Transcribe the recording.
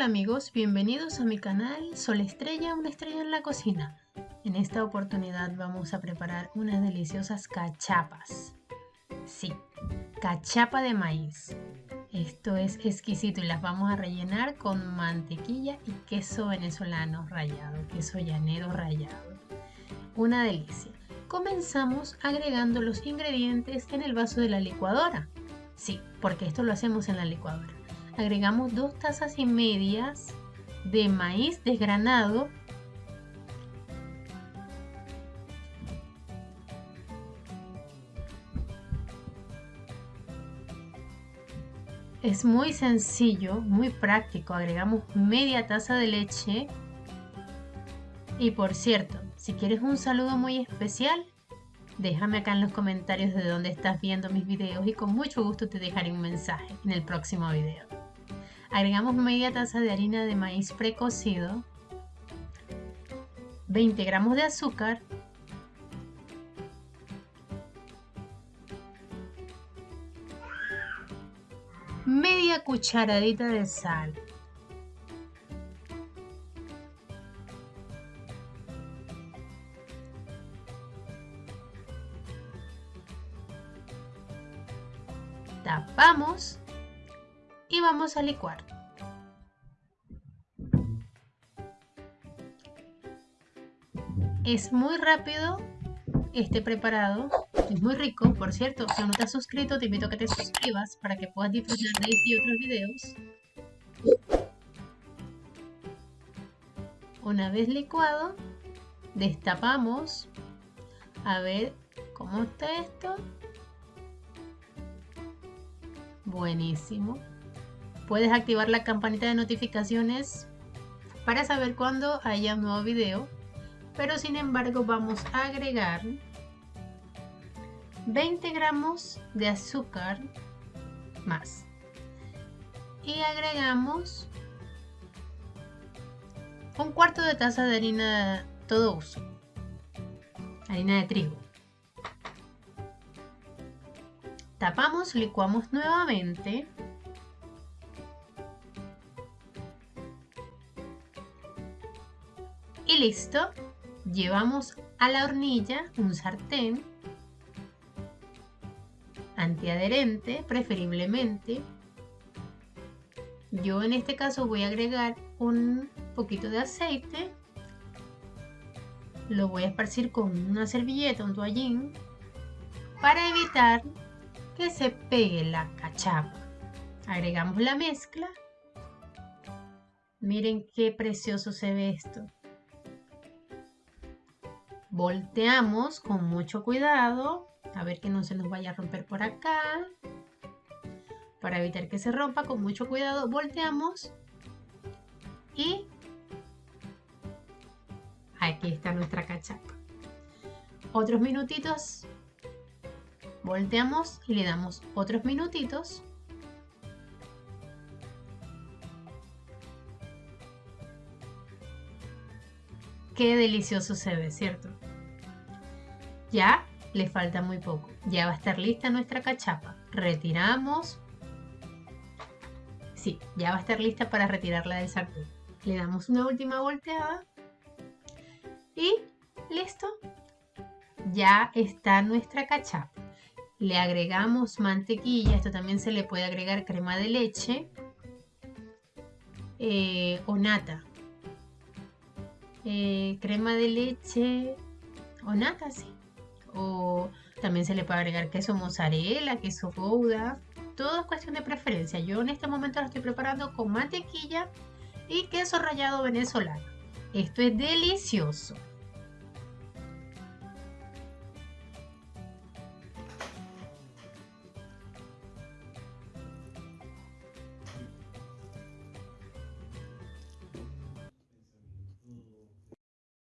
Hola amigos, bienvenidos a mi canal Sol Estrella, una estrella en la cocina. En esta oportunidad vamos a preparar unas deliciosas cachapas. Sí, cachapa de maíz. Esto es exquisito y las vamos a rellenar con mantequilla y queso venezolano rallado, queso llanero rallado. Una delicia. Comenzamos agregando los ingredientes en el vaso de la licuadora. Sí, porque esto lo hacemos en la licuadora agregamos dos tazas y medias de maíz desgranado Es muy sencillo, muy práctico. Agregamos media taza de leche. Y por cierto, si quieres un saludo muy especial, déjame acá en los comentarios de dónde estás viendo mis videos y con mucho gusto te dejaré un mensaje en el próximo video. Agregamos media taza de harina de maíz precocido, 20 gramos de azúcar, media cucharadita de sal. Tapamos y vamos a licuar. Es muy rápido este preparado, es muy rico, por cierto, si no te has suscrito te invito a que te suscribas para que puedas disfrutar de este y otros videos. Una vez licuado, destapamos a ver cómo está esto. Buenísimo. Puedes activar la campanita de notificaciones para saber cuando haya un nuevo video. Pero sin embargo vamos a agregar 20 gramos de azúcar más. Y agregamos un cuarto de taza de harina todo uso. Harina de trigo. Tapamos, licuamos nuevamente Listo. Llevamos a la hornilla un sartén antiadherente, preferiblemente. Yo en este caso voy a agregar un poquito de aceite. Lo voy a esparcir con una servilleta, un toallín, para evitar que se pegue la cachapa. Agregamos la mezcla. Miren qué precioso se ve esto. Volteamos con mucho cuidado, a ver que no se nos vaya a romper por acá. Para evitar que se rompa, con mucho cuidado, volteamos y aquí está nuestra cachapa. Otros minutitos, volteamos y le damos otros minutitos. Qué delicioso se ve, ¿cierto? Ya le falta muy poco. Ya va a estar lista nuestra cachapa. Retiramos. Sí, ya va a estar lista para retirarla del sartén. Le damos una última volteada. Y listo. Ya está nuestra cachapa. Le agregamos mantequilla. Esto también se le puede agregar crema de leche. Eh, o nata. Eh, crema de leche o nata, sí también se le puede agregar queso mozzarella, queso gouda, todo es cuestión de preferencia. Yo en este momento lo estoy preparando con mantequilla y queso rallado venezolano. Esto es delicioso.